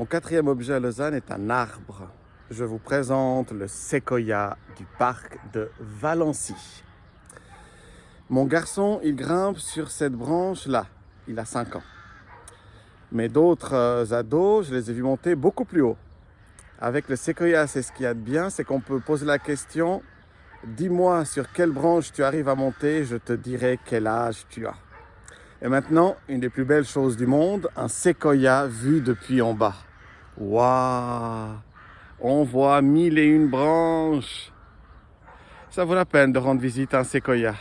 Mon quatrième objet à Lausanne est un arbre. Je vous présente le séquoia du parc de Valency. Mon garçon, il grimpe sur cette branche-là. Il a 5 ans. Mais d'autres euh, ados, je les ai vus monter beaucoup plus haut. Avec le séquoia, c'est ce qu'il y a de bien, c'est qu'on peut poser la question dis-moi sur quelle branche tu arrives à monter, je te dirai quel âge tu as. Et maintenant, une des plus belles choses du monde, un séquoia vu depuis en bas. Waouh On voit mille et une branches. Ça vaut la peine de rendre visite à un séquoia.